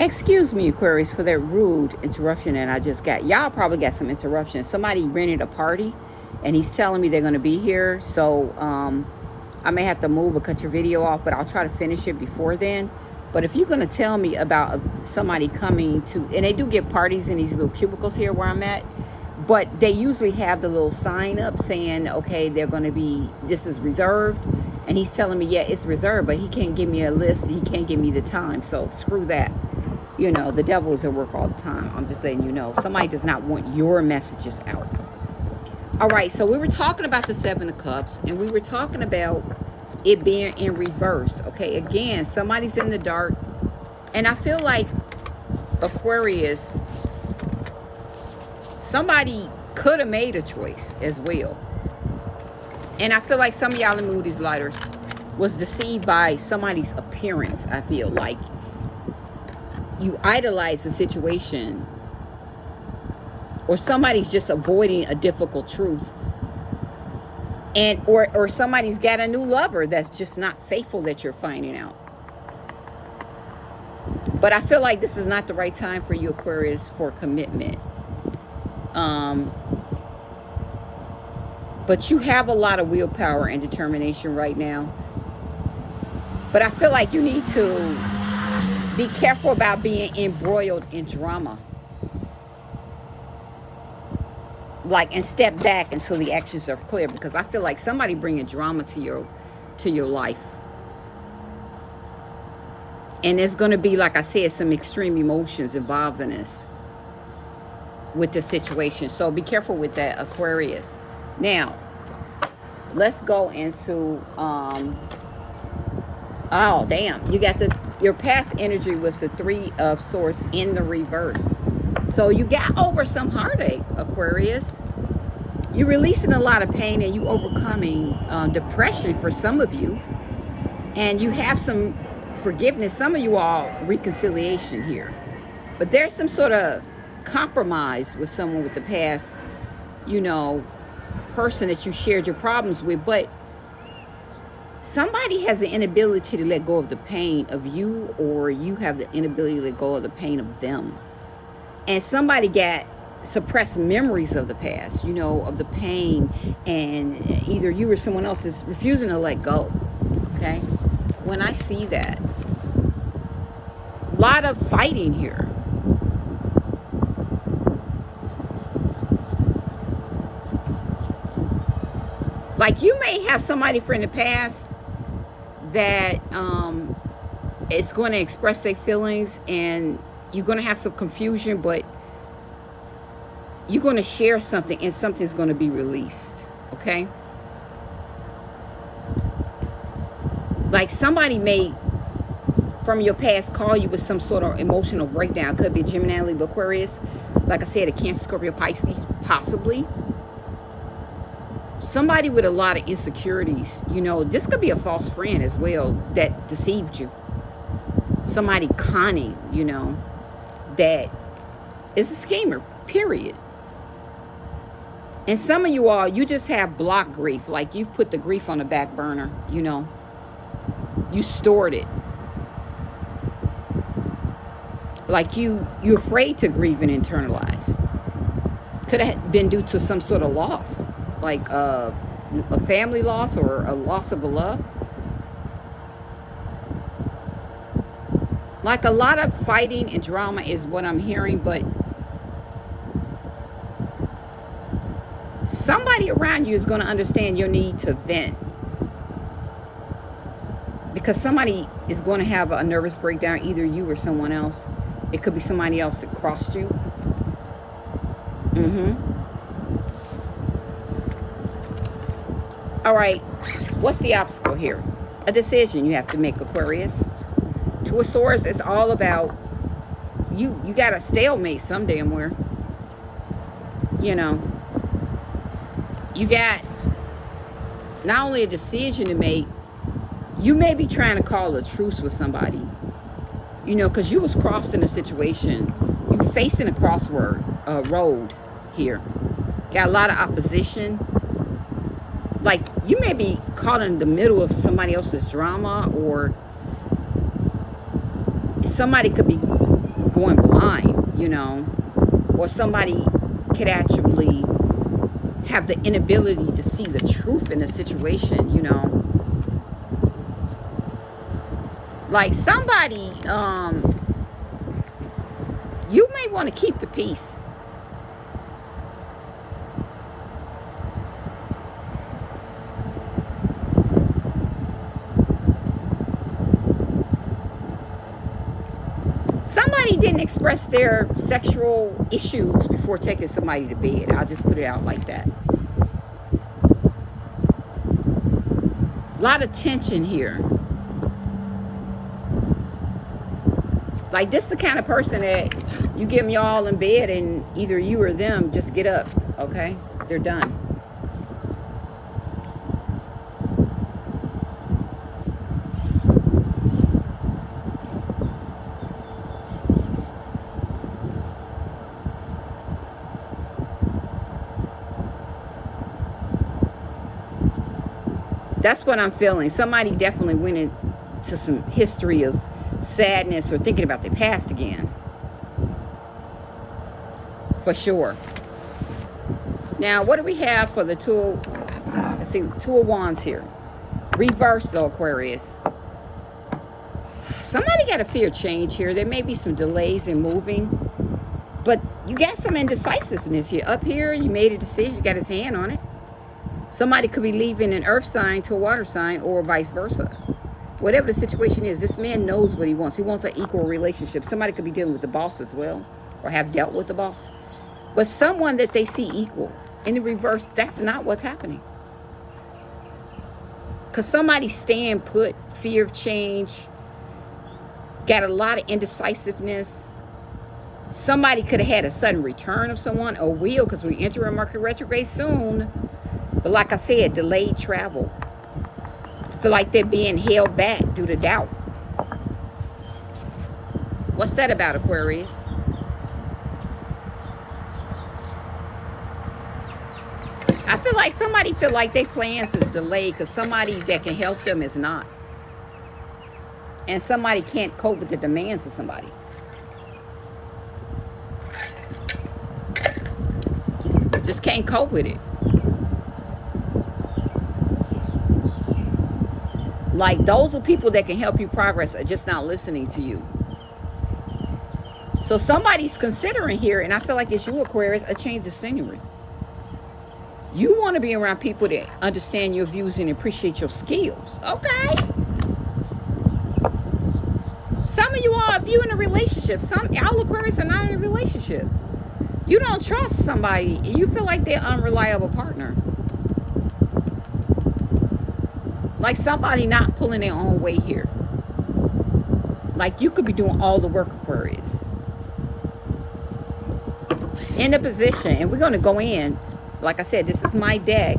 Excuse me, Aquarius, for that rude interruption that I just got. Y'all probably got some interruption. Somebody rented a party and he's telling me they're going to be here. So um, I may have to move or cut your video off, but I'll try to finish it before then. But if you're going to tell me about somebody coming to, and they do get parties in these little cubicles here where I'm at, but they usually have the little sign up saying, okay, they're going to be, this is reserved. And he's telling me, yeah, it's reserved, but he can't give me a list. He can't give me the time. So screw that you know, the devil is at work all the time. I'm just letting you know. Somebody does not want your messages out. All right, so we were talking about the Seven of Cups, and we were talking about it being in reverse. Okay, again, somebody's in the dark, and I feel like Aquarius, somebody could have made a choice as well. And I feel like some of y'all in Moody's Lighters was deceived by somebody's appearance, I feel like you idolize the situation or somebody's just avoiding a difficult truth and or or somebody's got a new lover that's just not faithful that you're finding out. But i feel like this is not the right time for you aquarius for commitment. Um but you have a lot of willpower and determination right now. But i feel like you need to be careful about being embroiled in drama. Like, and step back until the actions are clear because I feel like somebody bringing drama to your, to your life. And there's going to be, like I said, some extreme emotions involved in this with the situation. So be careful with that, Aquarius. Now, let's go into, um, oh, damn. You got the your past energy was the three of swords in the reverse. So you got over some heartache aquarius. You're releasing a lot of pain and you overcoming uh, depression for some of you. And you have some forgiveness some of you all reconciliation here. But there's some sort of compromise with someone with the past you know person that you shared your problems with. But somebody has the inability to let go of the pain of you or you have the inability to let go of the pain of them. And somebody got suppressed memories of the past you know of the pain and either you or someone else is refusing to let go okay? When i see that a lot of fighting here like you may have somebody from the past that um, is going to express their feelings and you're going to have some confusion, but you're going to share something and something's going to be released. Okay. Like somebody may from your past call you with some sort of emotional breakdown. Could be Gemini, Aquarius. Like I said, a Cancer, Scorpio, Pisces, possibly somebody with a lot of insecurities, you know, this could be a false friend as well that deceived you. Somebody conning, you know, that is a schemer, period. And some of you all, you just have block grief. Like you've put the grief on the back burner, you know. You stored it. Like you, you're afraid to grieve and internalize. Could have been due to some sort of loss like a, a family loss or a loss of a love. Like a lot of fighting and drama is what I'm hearing, but somebody around you is going to understand your need to vent. Because somebody is going to have a nervous breakdown, either you or someone else. It could be somebody else that crossed you. Mm-hmm. All right, what's the obstacle here? A decision you have to make, Aquarius. Two of Swords is all about you. You got a stalemate some damn where. You know, you got not only a decision to make, you may be trying to call a truce with somebody. You know, because you was crossing a situation. You facing a crossword, a road here. Got a lot of opposition you may be caught in the middle of somebody else's drama or somebody could be going blind, you know, or somebody could actually have the inability to see the truth in a situation, you know. Like somebody, um, you may want to keep the peace. somebody didn't express their sexual issues before taking somebody to bed. I'll just put it out like that. A lot of tension here. Like this the kind of person that you get them y'all in bed and either you or them just get up, okay? They're done. That's what I'm feeling. Somebody definitely went into some history of sadness or thinking about their past again. For sure. Now, what do we have for the two? Let's see, two of wands here. Reverse though, Aquarius. Somebody got a fear change here. There may be some delays in moving. But you got some indecisiveness here. Up here, you made a decision. You got his hand on it. Somebody could be leaving an earth sign to a water sign or vice versa. Whatever the situation is, this man knows what he wants. He wants an equal relationship. Somebody could be dealing with the boss as well or have dealt with the boss. But someone that they see equal. In the reverse, that's not what's happening. Because somebody stand put, fear of change, got a lot of indecisiveness. Somebody could have had a sudden return of someone or will because we enter a Mercury retrograde soon but like I said, delayed travel. I feel like they're being held back due to doubt. What's that about, Aquarius? I feel like somebody feel like their plans is delayed because somebody that can help them is not. And somebody can't cope with the demands of somebody. Just can't cope with it. Like those are people that can help you progress are just not listening to you. So somebody's considering here, and I feel like it's you, Aquarius, a change of scenery. You want to be around people that understand your views and appreciate your skills. Okay. Some of you are, if you in a relationship, some all Aquarius are not in a relationship. You don't trust somebody. And you feel like they're unreliable partner. Like somebody not pulling their own weight here. Like you could be doing all the work, Aquarius. In the position, and we're going to go in. Like I said, this is my deck.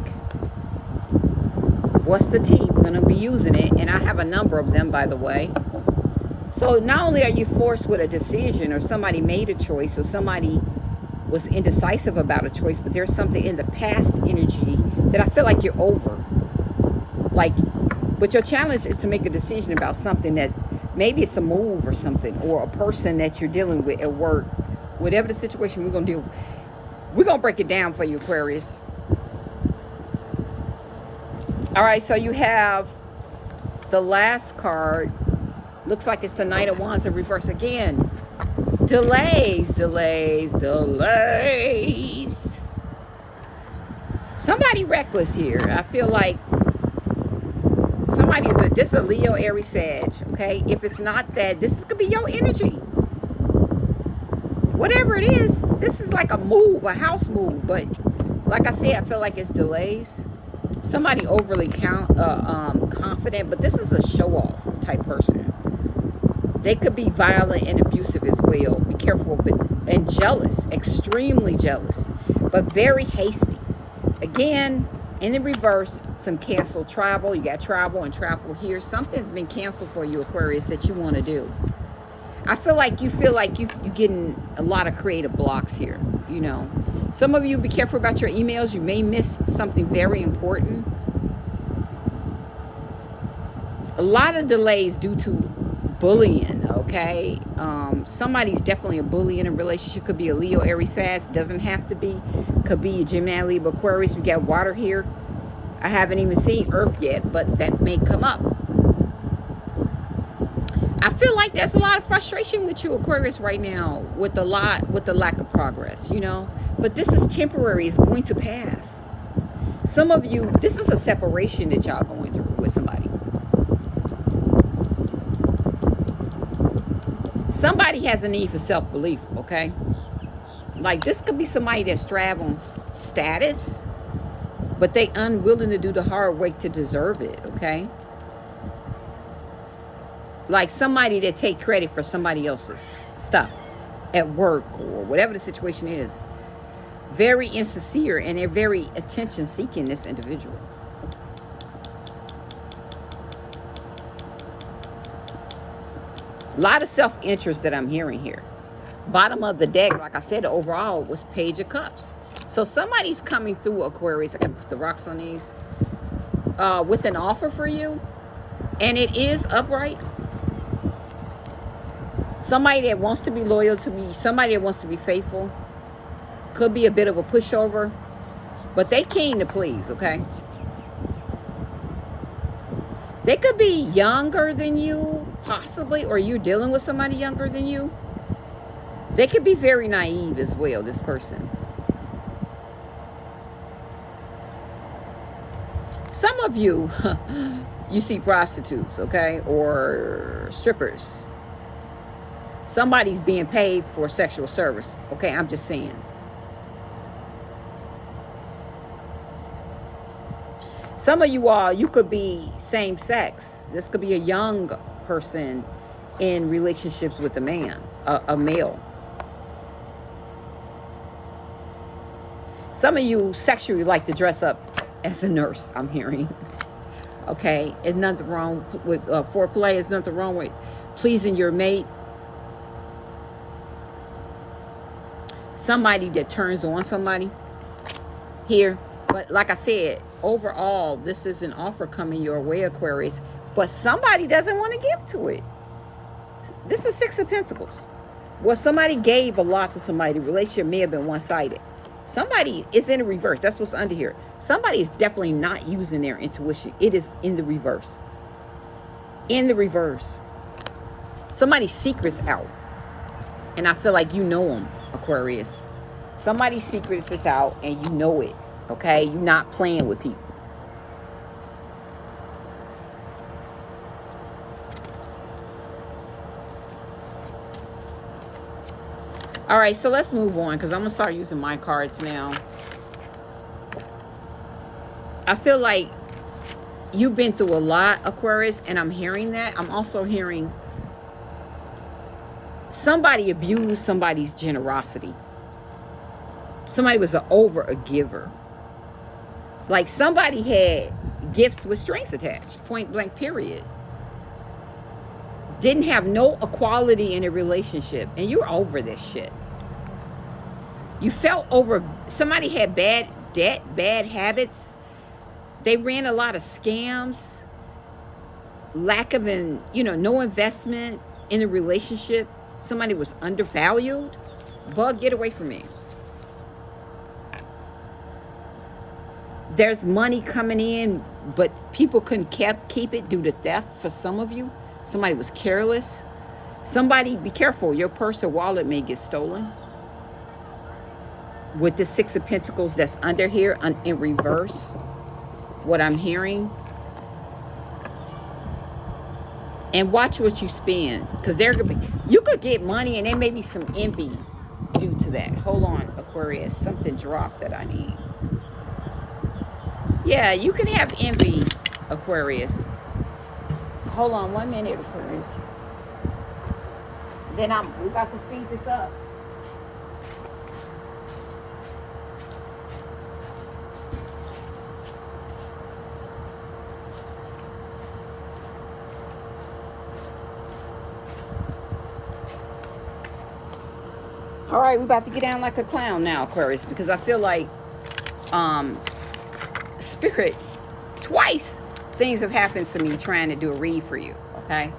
What's the Tea? We're going to be using it. And I have a number of them, by the way. So not only are you forced with a decision or somebody made a choice or somebody was indecisive about a choice, but there's something in the past energy that I feel like you're over. Like but your challenge is to make a decision about something that maybe it's a move or something or a person that you're dealing with at work. Whatever the situation we're going to do, we're going to break it down for you, Aquarius. All right, so you have the last card. Looks like it's the Knight of Wands in reverse again. Delays, delays, delays. Somebody reckless here. I feel like somebody is a Leo Aries Sag, okay? If it's not that, this could be your energy. Whatever it is, this is like a move, a house move. But like I said, I feel like it's delays. Somebody overly count, uh, um, confident, but this is a show-off type person. They could be violent and abusive as well. Be careful, but and jealous, extremely jealous, but very hasty. Again, in the reverse, some canceled travel. You got travel and travel here. Something's been canceled for you, Aquarius, that you want to do. I feel like you feel like you, you're getting a lot of creative blocks here, you know. Some of you, be careful about your emails. You may miss something very important. A lot of delays due to bullying, okay? Um, somebody's definitely a bully in a relationship. Could be a leo aries sag doesn't have to be. Could be a gemini libra aquarius. We got water here. I haven't even seen earth yet but that may come up. I feel like there's a lot of frustration with you aquarius right now with the lot with the lack of progress you know? But this is temporary. It's going to pass. Some of you this is a separation that y'all going through with somebody somebody has a need for self-belief okay? Like this could be somebody that's straddling status but they unwilling to do the hard work to deserve it okay? Like somebody that take credit for somebody else's stuff at work or whatever the situation is. Very insincere and they're very attention seeking this individual A lot of self-interest that I'm hearing here. Bottom of the deck, like I said, overall was Page of Cups. So somebody's coming through Aquarius. I can put the rocks on these. Uh, with an offer for you. And it is upright. Somebody that wants to be loyal to me. Somebody that wants to be faithful. Could be a bit of a pushover. But they keen to please, okay? They could be younger than you possibly, or you dealing with somebody younger than you, they could be very naive as well, this person. Some of you, you see prostitutes, okay, or strippers. Somebody's being paid for sexual service, okay, I'm just saying. Some of you all, you could be same sex. This could be a young person in relationships with a man, a, a male. Some of you sexually like to dress up as a nurse, I'm hearing. Okay, it's nothing wrong with uh, foreplay. It's nothing wrong with pleasing your mate. Somebody that turns on somebody here. But like I said, overall, this is an offer coming your way, Aquarius but somebody doesn't want to give to it. This is Six of Pentacles. Well, somebody gave a lot to somebody. The relationship may have been one-sided. Somebody is in the reverse. That's what's under here. Somebody is definitely not using their intuition. It is in the reverse. In the reverse. Somebody's secret's out. And I feel like you know them, Aquarius. Somebody's secret is out and you know it. Okay? You're not playing with people. All right, so let's move on because I'm going to start using my cards now. I feel like you've been through a lot, Aquarius, and I'm hearing that. I'm also hearing somebody abused somebody's generosity. Somebody was an over a giver. Like somebody had gifts with strings attached, point blank, period. Didn't have no equality in a relationship, and you're over this shit. You felt over, somebody had bad debt, bad habits. They ran a lot of scams, lack of, in, you know, no investment in a relationship. Somebody was undervalued. Bug, get away from me. There's money coming in, but people couldn't kept, keep it due to theft for some of you. Somebody was careless. Somebody, be careful, your purse or wallet may get stolen with the Six of Pentacles that's under here in reverse, what I'm hearing. And watch what you spend. Because there could be, you could get money and there may be some envy due to that. Hold on, Aquarius. Something dropped that I need. Yeah, you can have envy, Aquarius. Hold on one minute, Aquarius. Then I'm, we about to speed this up. All right, we're about to get down like a clown now, Aquarius, because I feel like um, spirit, twice things have happened to me trying to do a read for you, okay?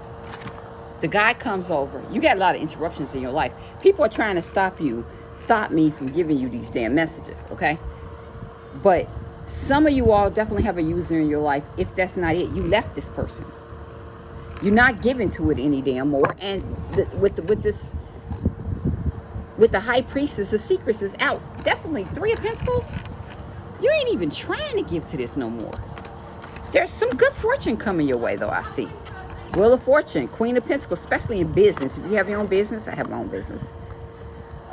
The guy comes over. You got a lot of interruptions in your life. People are trying to stop you, stop me from giving you these damn messages, okay? But some of you all definitely have a user in your life. If that's not it, you left this person. You're not giving to it any damn more. And the, with the, with this, with the high priestess, the secrets is out. Definitely three of pentacles. You ain't even trying to give to this no more. There's some good fortune coming your way, though, I see. Wheel of Fortune, Queen of Pentacles, especially in business. If you have your own business, I have my own business.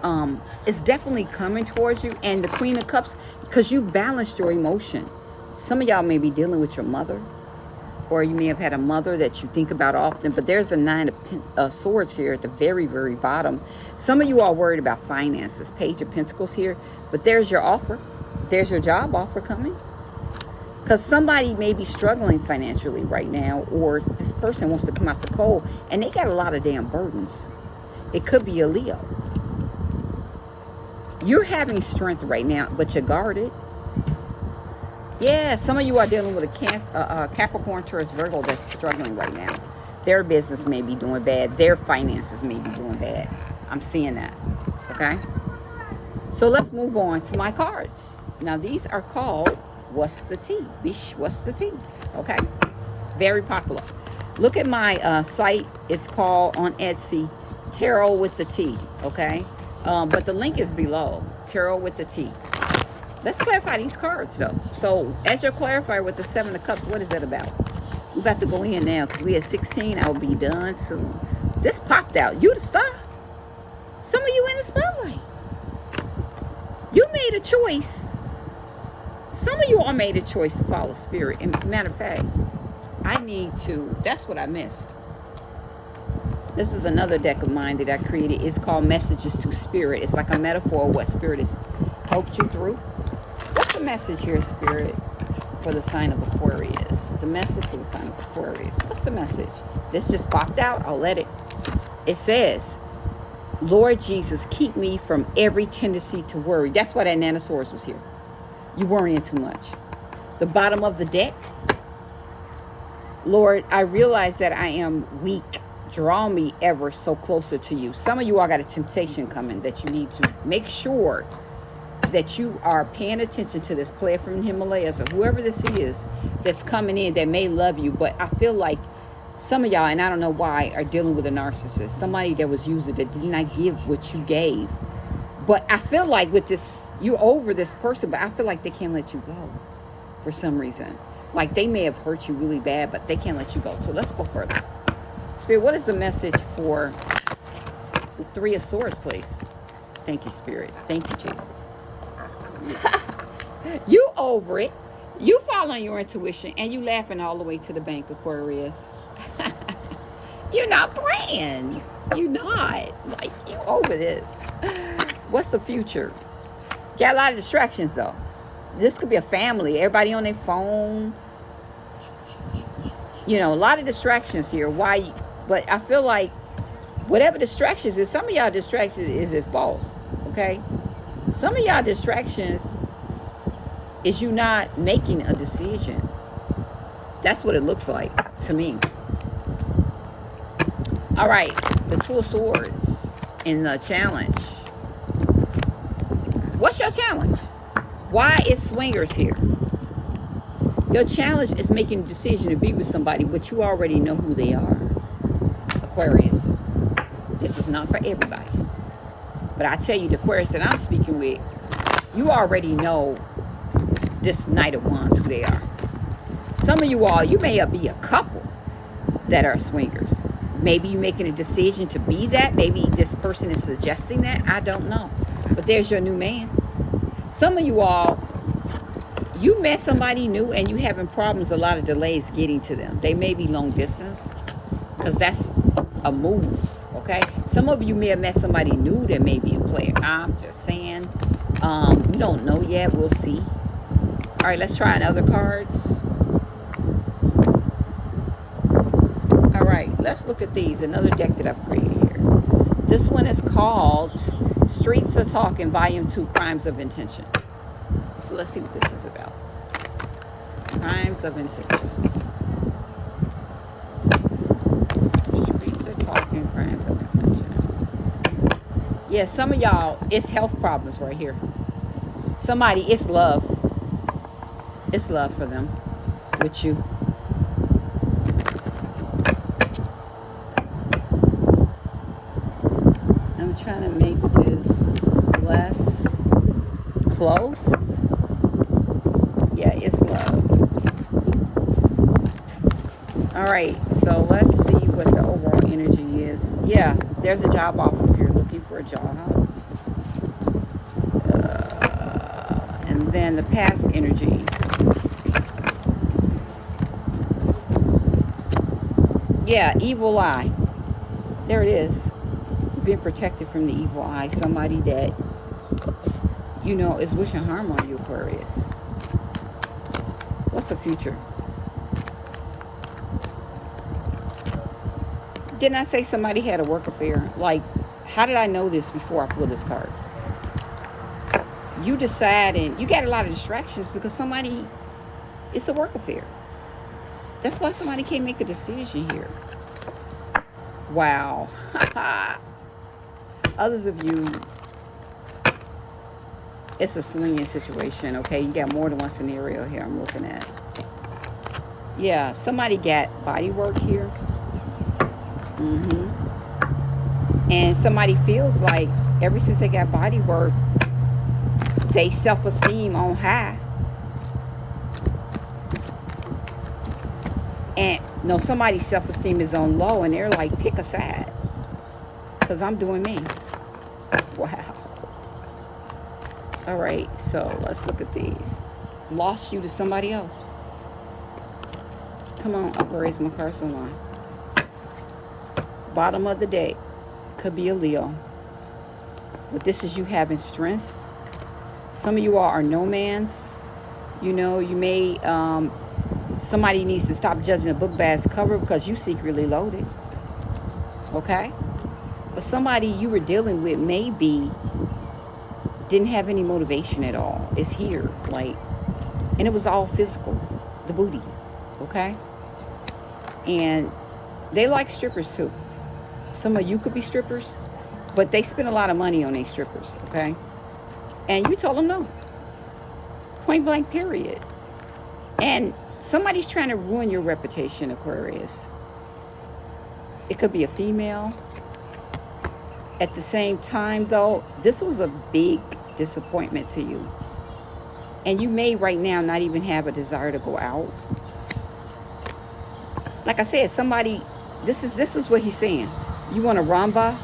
Um, it's definitely coming towards you. And the Queen of Cups, because you balanced your emotion. Some of y'all may be dealing with your mother. Or you may have had a mother that you think about often. But there's a Nine of uh, Swords here at the very, very bottom. Some of you are worried about finances. Page of Pentacles here. But there's your offer. There's your job offer coming. Because somebody may be struggling financially right now, or this person wants to come out the cold, and they got a lot of damn burdens. It could be a Leo. You're having strength right now, but you're guarded. Yeah, some of you are dealing with a uh, uh, Capricorn, Taurus, Virgo that's struggling right now. Their business may be doing bad. Their finances may be doing bad. I'm seeing that. Okay? So let's move on to my cards. Now, these are called what's the tea? Bish, what's the tea? Okay, very popular. Look at my uh, site. It's called on Etsy, Tarot with the Tea. Okay, um, but the link is below. Tarot with the Tea. Let's clarify these cards though. So as you're clarifying with the Seven of Cups, what is that about? We got to go in now because we at 16. I'll be done soon. This popped out. You the star. Some of you in the spotlight. You made a choice some of you all made a choice to follow spirit. And matter of fact, I need to, that's what I missed. This is another deck of mine that I created. It's called Messages to Spirit. It's like a metaphor of what Spirit has helped you through. What's the message here, Spirit, for the sign of Aquarius? The message for the sign of Aquarius. What's the message? This just popped out. I'll let it. It says, Lord Jesus, keep me from every tendency to worry. That's why that Nanosaurus was here. You're worrying too much. The bottom of the deck. Lord, I realize that I am weak. Draw me ever so closer to you. Some of you all got a temptation coming that you need to make sure that you are paying attention to this player from the Himalayas or whoever this is that's coming in that may love you. But I feel like some of y'all, and I don't know why, are dealing with a narcissist. Somebody that was using that did not give what you gave. But I feel like with this, you're over this person, but I feel like they can't let you go for some reason. Like they may have hurt you really bad, but they can't let you go. So let's go further. Spirit, what is the message for the Three of Swords, please? Thank you, Spirit. Thank you, Jesus. you over it. You following your intuition, and you laughing all the way to the bank, Aquarius. You're not playing. You're not. Like, you over this. What's the future? Got a lot of distractions though. This could be a family. Everybody on their phone. You know, a lot of distractions here. Why? But I feel like whatever distractions is, some of y'all distractions is this boss. Okay? Some of y'all distractions is you not making a decision. That's what it looks like to me. All right, the Two of Swords in the challenge. What's your challenge? Why is swingers here? Your challenge is making a decision to be with somebody, but you already know who they are. Aquarius. This is not for everybody. But I tell you, the Aquarius that I'm speaking with, you already know this Knight of Wands, who they are. Some of you all, you may be a couple that are swingers. Maybe you're making a decision to be that. Maybe this person is suggesting that. I don't know. But there's your new man. Some of you all, you met somebody new and you having problems, a lot of delays getting to them. They may be long distance because that's a move, okay? Some of you may have met somebody new that may be a player. I'm just saying. Um, we don't know yet. We'll see. All right, let's try another cards. right, let's look at these, another deck that I've created here. This one is called Streets of Talk in Volume 2, Crimes of Intention. So let's see what this is about. Crimes of Intention. Streets of Talk and Crimes of Intention. Yeah, some of y'all, it's health problems right here. Somebody, it's love. It's love for them with you. Close. Yeah, it's love. All right, so let's see what the overall energy is. Yeah, there's a job offer if you're looking for a job. Uh, and then the past energy. Yeah, evil eye. There it is. Being protected from the evil eye. Somebody that, you know, is wishing harm on you, Aquarius. What's the future? Didn't I say somebody had a work affair? Like, how did I know this before I pulled this card? You decide and you got a lot of distractions because somebody, it's a work affair. That's why somebody can't make a decision here. Wow. Others of you, it's a swinging situation, okay? You got more than one scenario here I'm looking at. Yeah, somebody got body work here. Mm-hmm. And somebody feels like ever since they got body work, they self-esteem on high. And no, somebody's self-esteem is on low and they're like, pick a side. Because I'm doing me. Wow. All right, so let's look at these. Lost you to somebody else. Come on, Aquarius, my carson line. Bottom of the deck. Could be a Leo. But this is you having strength. Some of you all are no man's. You know, you may um, somebody needs to stop judging a book by its cover because you secretly loaded. Okay? But somebody you were dealing with maybe didn't have any motivation at all. It's here. Like, and it was all physical. The booty. Okay? And they like strippers too. Some of you could be strippers, but they spend a lot of money on these strippers. Okay? And you told them no. Point blank, period. And Somebody's trying to ruin your reputation, Aquarius. It could be a female. At the same time, though, this was a big disappointment to you. And you may right now not even have a desire to go out. Like I said, somebody, this is this is what he's saying. You want a rumba,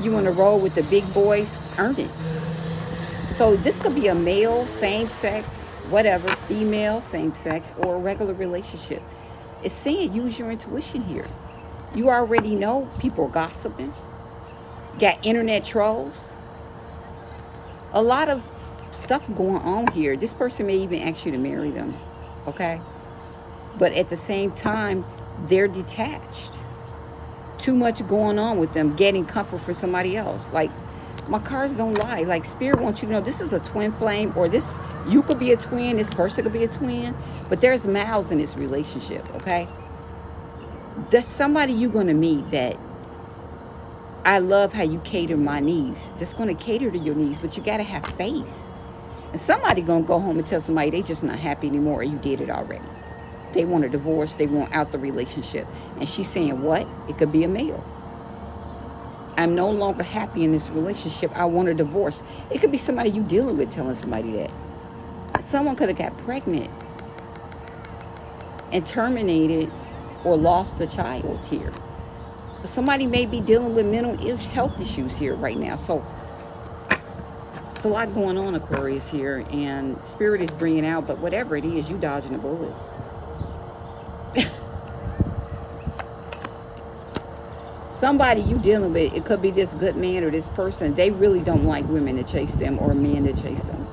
you want to roll with the big boys, earn it. So this could be a male, same sex, whatever, female, same sex, or a regular relationship. It's saying use your intuition here. You already know people are gossiping, got internet trolls, a lot of stuff going on here. This person may even ask you to marry them, okay? But at the same time, they're detached. Too much going on with them, getting comfort for somebody else. Like, my cards don't lie. Like, Spirit wants you to know this is a twin flame or this you could be a twin, this person could be a twin, but there's mouths in this relationship, okay? There's somebody you're going to meet that I love how you cater my needs. That's going to cater to your needs, but you got to have faith. And somebody going to go home and tell somebody they just not happy anymore or you did it already. They want a divorce. They want out the relationship. And she's saying, what? It could be a male. I'm no longer happy in this relationship. I want a divorce. It could be somebody you dealing with telling somebody that someone could have got pregnant and terminated or lost a child here. But somebody may be dealing with mental health issues here right now. So it's a lot going on, Aquarius, here. And Spirit is bringing out, but whatever it is, you dodging the bullets. somebody you dealing with, it could be this good man or this person, they really don't like women to chase them or men to chase them.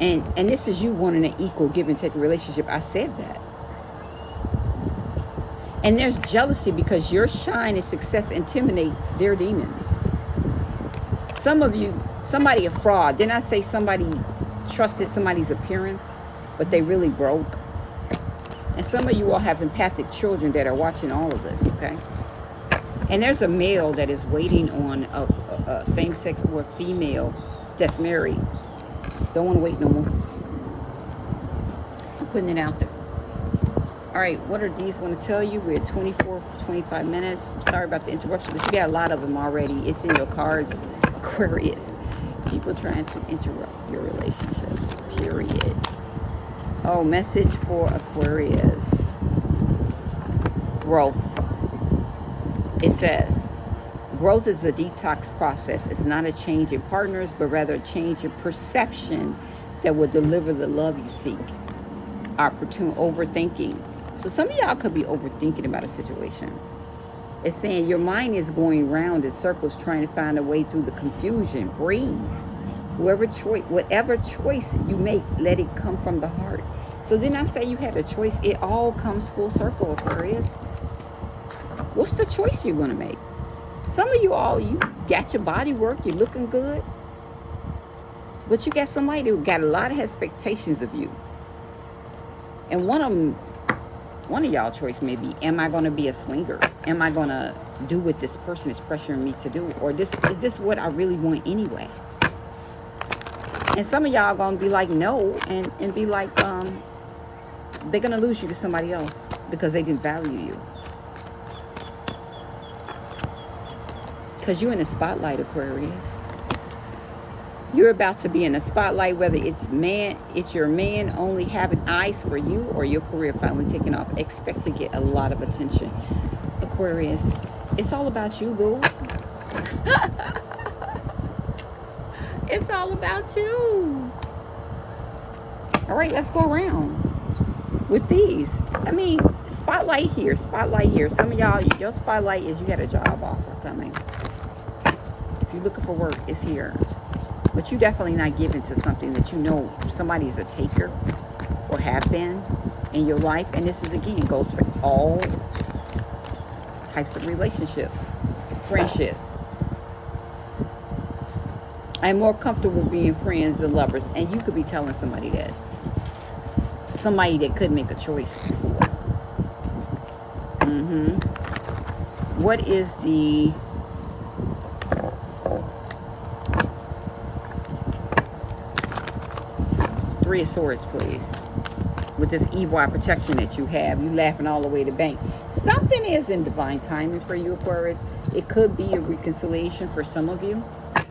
And and this is you wanting an equal give and take relationship. I said that. And there's jealousy because your shine and success intimidates their demons. Some of you, somebody a fraud. Didn't I say somebody trusted somebody's appearance, but they really broke? And some of you all have empathic children that are watching all of this, okay? And there's a male that is waiting on a, a, a same-sex or female that's married. Don't want to wait no more. I'm putting it out there. All right, what are these? Want to tell you we're at 24, 25 minutes. Sorry about the interruption, but you got a lot of them already. It's in your cards, Aquarius. People trying to interrupt your relationships, period. Oh, message for Aquarius. Growth. It says, growth is a detox process. It's not a change in partners, but rather a change in perception that will deliver the love you seek. Opportune overthinking so some of y'all could be overthinking about a situation. It's saying your mind is going round in circles trying to find a way through the confusion. Breathe. Whoever choice, whatever choice you make, let it come from the heart. So then I say you had a choice. It all comes full circle, Aquarius. What's the choice you're going to make? Some of you all, you got your body work. You're looking good. But you got somebody who got a lot of expectations of you. And one of them one of y'all choice may be am i going to be a swinger? Am i going to do what this person is pressuring me to do? Or this is this what i really want anyway? And some of y'all going to be like no and and be like um they're going to lose you to somebody else because they didn't value you. Because you're in the spotlight aquarius you're about to be in the spotlight, whether it's man, it's your man only having eyes for you or your career finally taking off. Expect to get a lot of attention. Aquarius, it's all about you, boo. it's all about you. All right, let's go around with these. I mean, spotlight here, spotlight here. Some of y'all, your spotlight is you got a job offer coming. If you're looking for work, it's here. But you definitely not giving to something that you know somebody is a taker or have been in your life. And this is, again, goes for all types of relationship, friendship. I'm more comfortable being friends than lovers. And you could be telling somebody that. Somebody that could make a choice. Mm-hmm. What is the Three of Swords, please. With this eye protection that you have. You laughing all the way to bank. Something is in divine timing for you, Aquarius. It could be a reconciliation for some of you.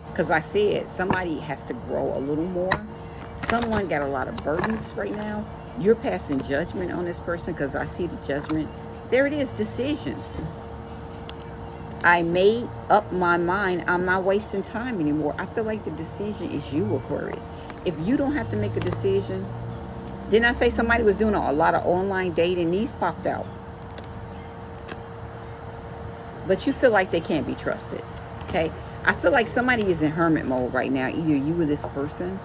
Because I said, somebody has to grow a little more. Someone got a lot of burdens right now. You're passing judgment on this person because I see the judgment. There it is, decisions. I made up my mind. I'm not wasting time anymore. I feel like the decision is you, Aquarius if you don't have to make a decision, didn't I say somebody was doing a, lot of online dating? These popped out. But you feel like they can't be trusted. Okay? I feel like somebody is in hermit mode right now. Either you or this person.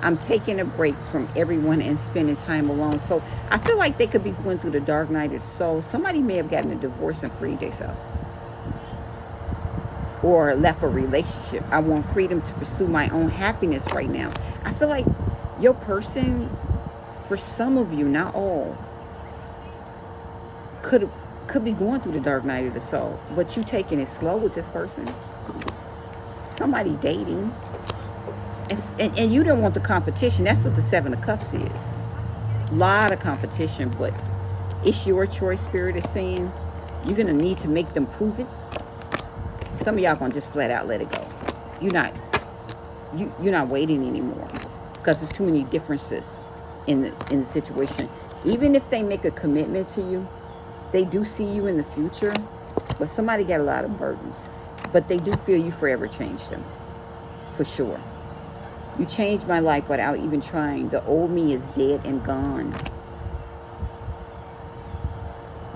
I'm taking a break from everyone and spending time alone. So I feel like they could be going through the dark night of the soul. Somebody may have gotten a divorce and freed themselves or left a relationship. I want freedom to pursue my own happiness right now. I feel like your person, for some of you, not all, could could be going through the dark night of the soul, but you taking it slow with this person. Somebody dating. And, and, you don't want the competition. That's what the Seven of Cups is. A lot of competition, but it's your choice, Spirit is saying. You're going to need to make them prove it some of y'all gonna just flat out let it go. You're not you you're not waiting anymore because there's too many differences in the in the situation. Even if they make a commitment to you, they do see you in the future, but somebody got a lot of burdens. But they do feel you forever changed them. For sure. You changed my life without even trying. The old me is dead and gone.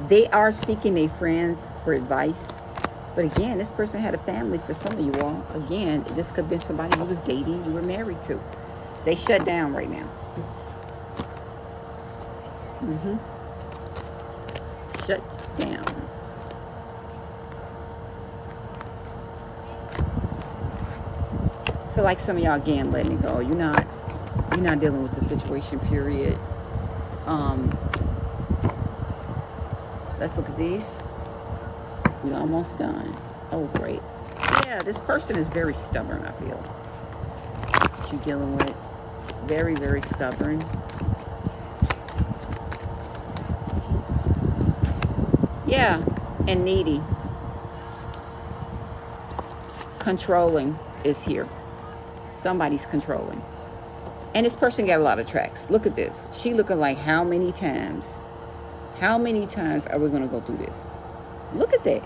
They are seeking their friends for advice but again, this person had a family for some of you all. Again, this could have been somebody you was dating, you were married to. They shut down right now. Mm-hmm. Shut down. I feel like some of y'all again letting it go. You're not you're not dealing with the situation, period. Um let's look at these Almost done. Oh, great. Yeah, this person is very stubborn, I feel. What you dealing with. Very, very stubborn. Yeah, and needy. Controlling is here. Somebody's controlling. And this person got a lot of tracks. Look at this. She looking like how many times? How many times are we going to go through this? Look at that.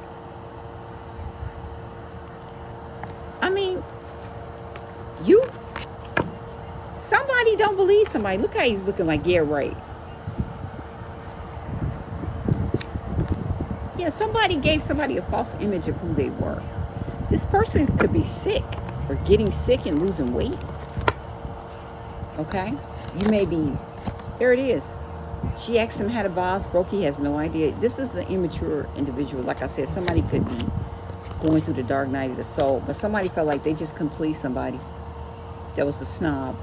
I mean, you, somebody don't believe somebody. Look how he's looking like, yeah, right. Yeah, somebody gave somebody a false image of who they were. This person could be sick or getting sick and losing weight. Okay? You may be, there it is. She asked him how the vase broke. He has no idea. This is an immature individual. Like I said, somebody could be going through the dark night of the soul. But somebody felt like they just couldn't please somebody. That was a snob.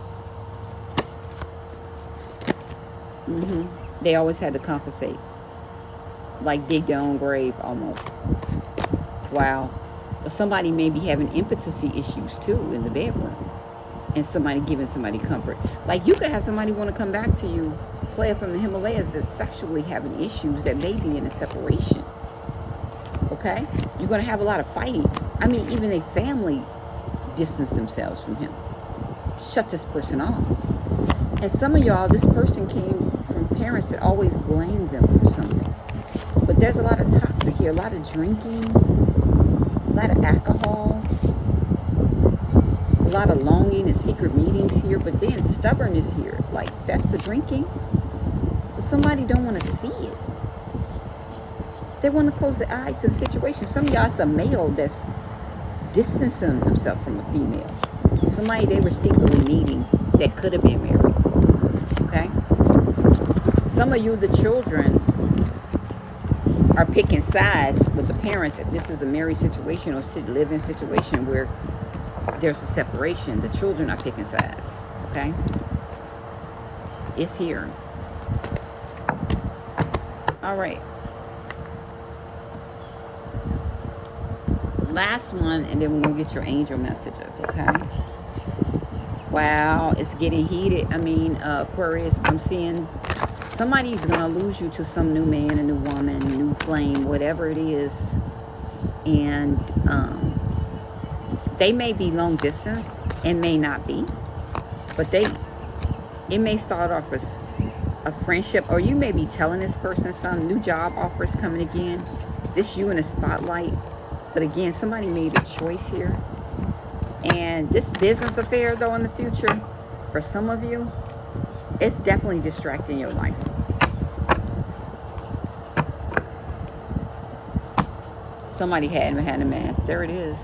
Mm -hmm. They always had to compensate. Like dig their own grave almost. Wow. But somebody may be having impotency issues too in the bedroom. And somebody giving somebody comfort. Like you could have somebody want to come back to you player from the Himalayas that's sexually having issues that may be in a separation. Okay? You're going to have a lot of fighting. I mean, even a family distance themselves from him. Shut this person off. And some of y'all, this person came parents that always blame them for something. But there's a lot of toxic here, a lot of drinking, a lot of alcohol, a lot of longing and secret meetings here, but then stubbornness here. Like, that's the drinking. But somebody don't want to see it. They want to close the eye to the situation. Some of y'all a male that's distancing himself from a female. Somebody they were secretly meeting that could have been married. Some of you, the children, are picking sides with the parents. If this is a married situation or living situation where there's a separation, the children are picking sides. Okay? It's here. All right. Last one, and then we're going to get your angel messages, okay? Wow, it's getting heated. I mean, uh, Aquarius, I'm seeing somebody's going to lose you to some new man, a new woman, new flame, whatever it is. And um, they may be long distance and may not be. But they, it may start off as a friendship or you may be telling this person some new job offers coming again this you in a spotlight but again somebody made a choice here and this business affair though in the future for some of you it's definitely distracting your life somebody had had a mask. There it is.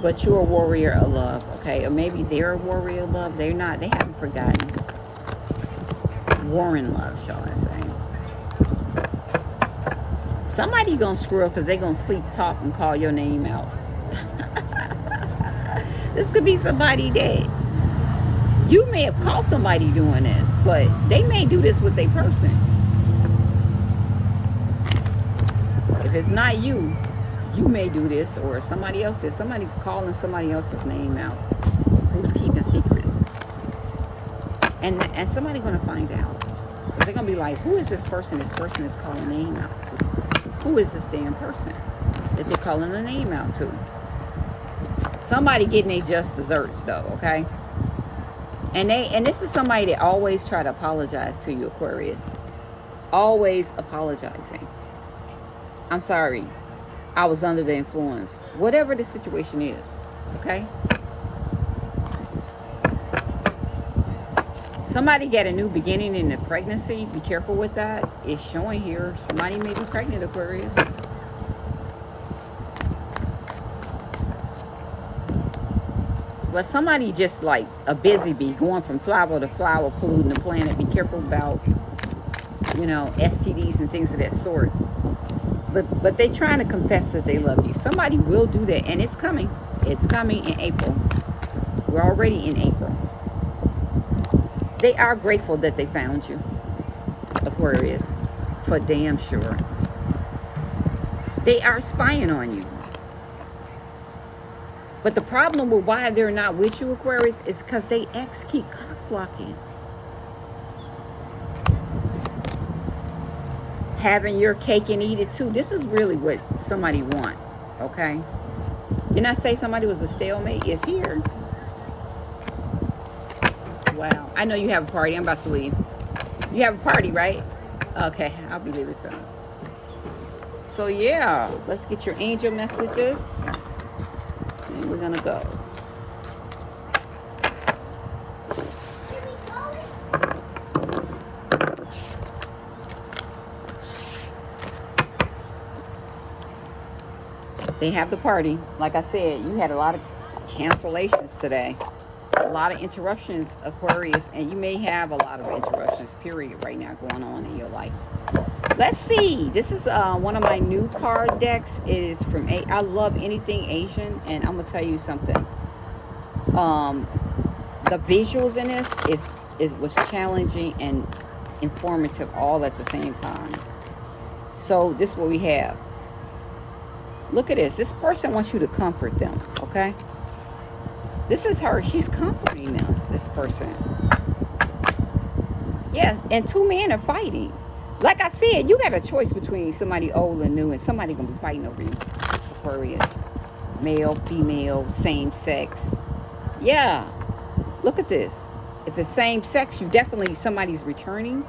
But you're a warrior of love okay? Or maybe they're a warrior of love. They're not. They haven't forgotten. Warring love shall i say. Somebody gonna screw up because they're gonna sleep talk and call your name out. This could be somebody that you may have caught somebody doing this but they may do this with a person if it's not you you may do this or somebody else is somebody calling somebody else's name out. Who's keeping secrets? And and somebody gonna find out. So they're gonna be like who is this person? This person is calling name out to. Who is this damn person that they're calling the name out to? Somebody getting their just desserts though okay? And they and this is somebody that always try to apologize to you aquarius. Always apologizing i'm sorry I was under the influence. Whatever the situation is, okay? Somebody get a new beginning in the pregnancy. Be careful with that. It's showing here. Somebody may be pregnant, Aquarius. But somebody just like a busy bee going from flower to flower, polluting the planet. Be careful about, you know, STDs and things of that sort but but they trying to confess that they love you somebody will do that and it's coming it's coming in april we're already in april they are grateful that they found you aquarius for damn sure. They are spying on you. But the problem with why they're not with you, Aquarius, is because they ex keep cock blocking. Having your cake and eat it too. This is really what somebody want, okay? Didn't I say somebody was a stalemate? It's here. Wow. I know you have a party. I'm about to leave. You have a party, right? Okay, I'll be leaving soon. So yeah, let's get your angel messages. And we're gonna go. They have the party. Like I said, you had a lot of cancellations today. A lot of interruptions, Aquarius, and you may have a lot of interruptions, period, right now going on in your life. Let's see. This is uh, one of my new card decks. It is from A. I love anything Asian, and I'm gonna tell you something. Um, the visuals in this is it was challenging and informative all at the same time. So this is what we have. Look at this. This person wants you to comfort them. Okay. This is her. She's comforting them. This person. Yeah, and two men are fighting. Like I said, you got a choice between somebody old and new, and somebody gonna be fighting over you. Aquarius, male, female, same sex. Yeah, look at this. If it's same sex, you definitely somebody's returning.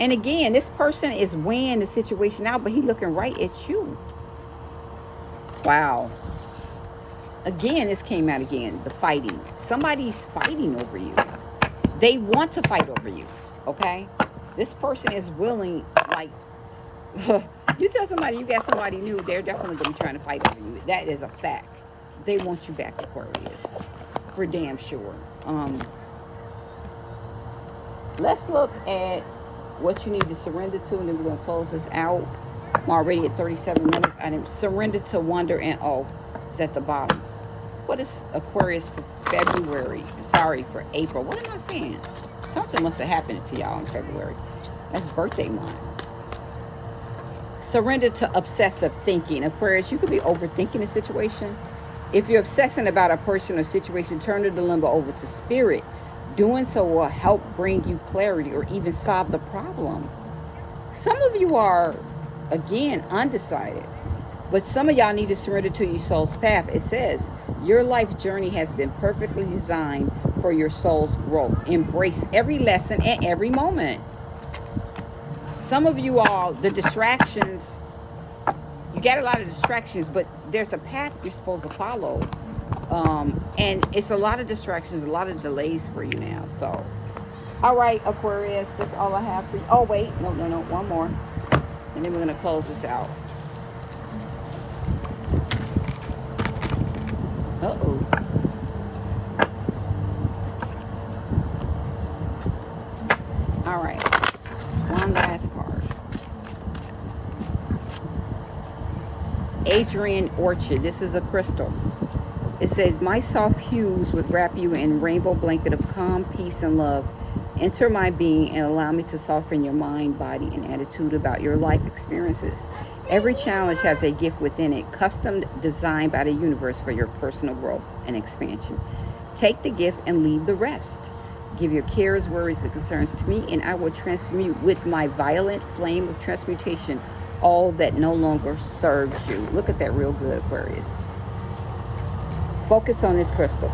And again, this person is weighing the situation out, but he looking right at you. Wow. Again, this came out again, the fighting. Somebody's fighting over you. They want to fight over you, okay? This person is willing, like, you tell somebody you got somebody new, they're definitely going to be trying to fight over you. That is a fact. They want you back, Aquarius, for damn sure. Um, let's look at what you need to surrender to, and then we're going to close this out. I'm already at 37 minutes. I didn't surrender to wonder and oh, it's at the bottom. What is Aquarius for February? Sorry, for April. What am I saying? Something must have happened to y'all in February. That's birthday month. Surrender to obsessive thinking. Aquarius, you could be overthinking a situation. If you're obsessing about a person or situation, turn the dilemma over to spirit. Doing so will help bring you clarity or even solve the problem. Some of you are, again, undecided. But some of y'all need to surrender to your soul's path. It says, your life journey has been perfectly designed for your soul's growth. Embrace every lesson and every moment. Some of you all, the distractions, you get a lot of distractions, but there's a path you're supposed to follow. Um, and it's a lot of distractions, a lot of delays for you now. So, all right, Aquarius, that's all I have for you. Oh, wait, no, no, no, one more. And then we're going to close this out. Uh-oh. All right. One last card. Adrian Orchard. This is a crystal. It says, My soft hues would wrap you in rainbow blanket of calm, peace, and love. Enter my being and allow me to soften your mind, body, and attitude about your life experiences. Every challenge has a gift within it, custom designed by the universe for your personal growth and expansion. Take the gift and leave the rest. Give your cares, worries, and concerns to me, and I will transmute with my violet flame of transmutation all that no longer serves you. Look at that real good, Aquarius. Focus on this crystal.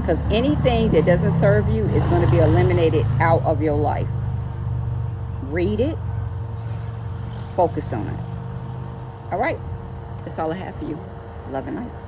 Because anything that doesn't serve you is going to be eliminated out of your life. Read it. Focus on it. All right. That's all I have for you. Love and light.